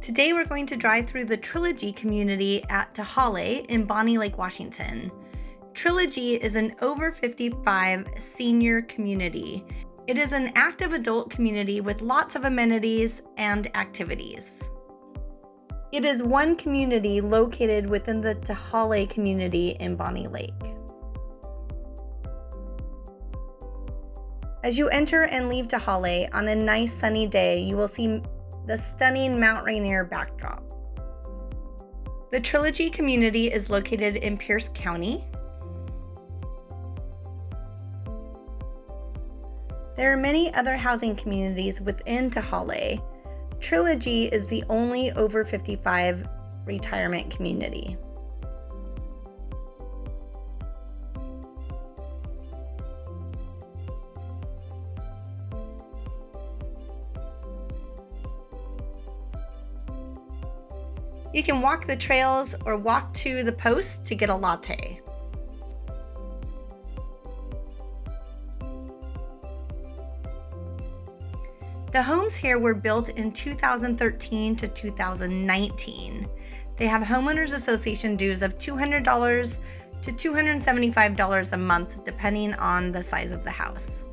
Today we're going to drive through the Trilogy community at Tehaleh in Bonney Lake, Washington. Trilogy is an over 55 senior community. It is an active adult community with lots of amenities and activities. It is one community located within the Tehaleh community in Bonney Lake. As you enter and leave Tehaleh on a nice sunny day, you will see the stunning Mount Rainier backdrop. The Trilogy community is located in Pierce County. There are many other housing communities within Tehaleh. Trilogy is the only over 55 retirement community. You can walk the trails or walk to the post to get a latte. The homes here were built in 2013 to 2019. They have homeowners association dues of $200 to $275 a month depending on the size of the house.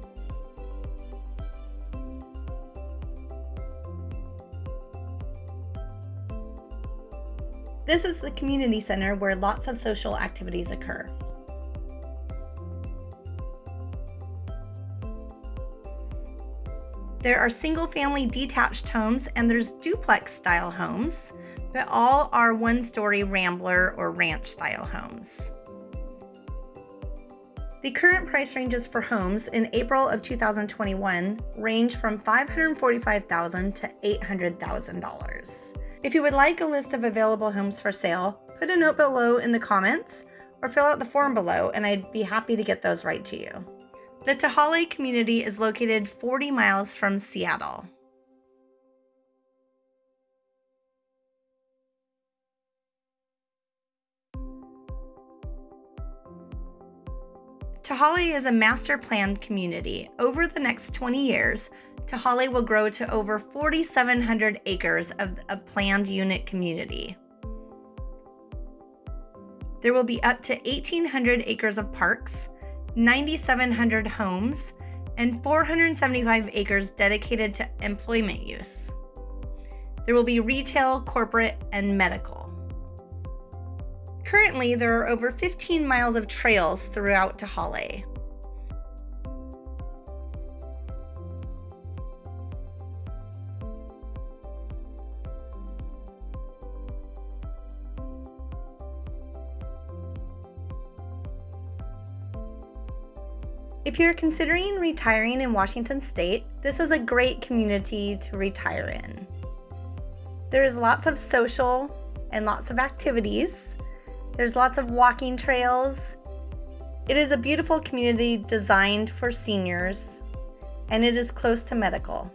This is the community center where lots of social activities occur. There are single family detached homes and there's duplex style homes, but all are one story rambler or ranch style homes. The current price ranges for homes in April of 2021 range from 545,000 to $800,000. If you would like a list of available homes for sale, put a note below in the comments or fill out the form below and I'd be happy to get those right to you. The Tehaleh community is located 40 miles from Seattle. Tehaleh is a master planned community. Over the next 20 years, Tehaleh will grow to over 4,700 acres of a planned unit community. There will be up to 1,800 acres of parks, 9,700 homes, and 475 acres dedicated to employment use. There will be retail, corporate, and medical. Currently, there are over 15 miles of trails throughout Tehaleh. If you're considering retiring in Washington State, this is a great community to retire in. There is lots of social and lots of activities. There's lots of walking trails. It is a beautiful community designed for seniors, and it is close to medical.